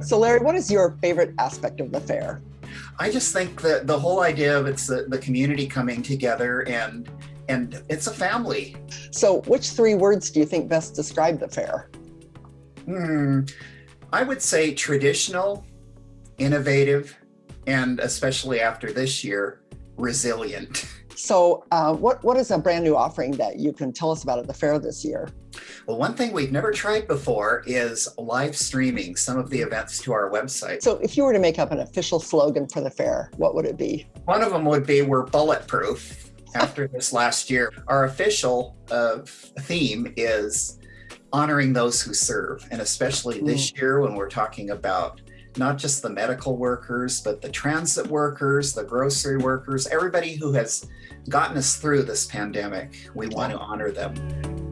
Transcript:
So Larry, what is your favorite aspect of the fair? I just think that the whole idea of it's the, the community coming together and and it's a family. So which three words do you think best describe the fair? Hmm, I would say traditional, innovative, and especially after this year, resilient. So uh, what, what is a brand new offering that you can tell us about at the fair this year? Well, one thing we've never tried before is live streaming some of the events to our website. So if you were to make up an official slogan for the fair, what would it be? One of them would be we're bulletproof after this last year. Our official uh, theme is honoring those who serve. And especially this mm. year when we're talking about not just the medical workers, but the transit workers, the grocery workers, everybody who has gotten us through this pandemic. We want to honor them.